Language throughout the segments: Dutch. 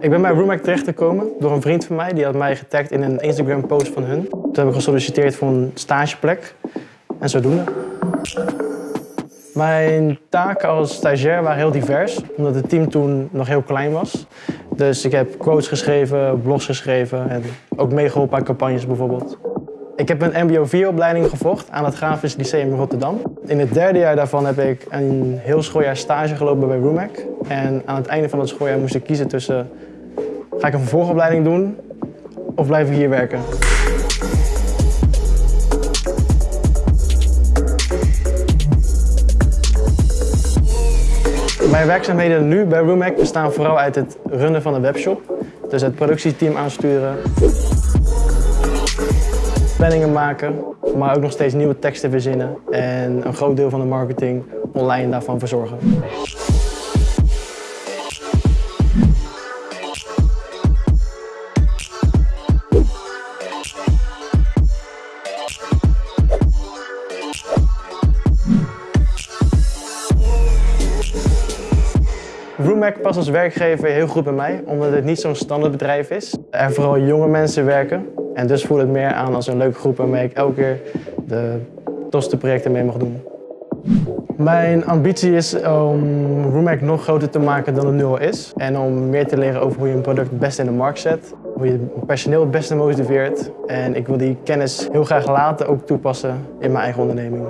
Ik ben bij Roomac terechtgekomen door een vriend van mij. Die had mij getagd in een Instagram post van hun. Toen heb ik gesolliciteerd voor een stageplek. En zodoende. Mijn taken als stagiair waren heel divers, omdat het team toen nog heel klein was. Dus ik heb quotes geschreven, blogs geschreven en ook meegeholpen aan campagnes bijvoorbeeld. Ik heb een mbo-4-opleiding gevolgd aan het Grafisch Lyceum Rotterdam. In het derde jaar daarvan heb ik een heel schooljaar stage gelopen bij Roomac. En aan het einde van het schooljaar moest ik kiezen tussen... ga ik een vervolgopleiding doen of blijf ik hier werken? Mijn werkzaamheden nu bij Roomac bestaan vooral uit het runnen van de webshop. Dus het productieteam aansturen, planningen maken, maar ook nog steeds nieuwe teksten verzinnen en een groot deel van de marketing online daarvan verzorgen. Roomac past als werkgever heel goed bij mij, omdat het niet zo'n standaardbedrijf is. Er vooral jonge mensen werken en dus voelt het meer aan als een leuke groep waarmee ik elke keer de tofste projecten mee mag doen. Mijn ambitie is om Roomac nog groter te maken dan het nu al is. En om meer te leren over hoe je een product het beste in de markt zet. Hoe je personeel het beste motiveert. En ik wil die kennis heel graag later ook toepassen in mijn eigen onderneming.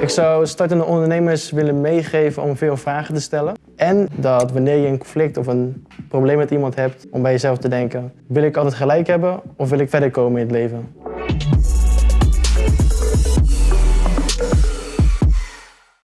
Ik zou startende ondernemers willen meegeven om veel vragen te stellen. En dat wanneer je een conflict of een probleem met iemand hebt, om bij jezelf te denken, wil ik altijd gelijk hebben of wil ik verder komen in het leven?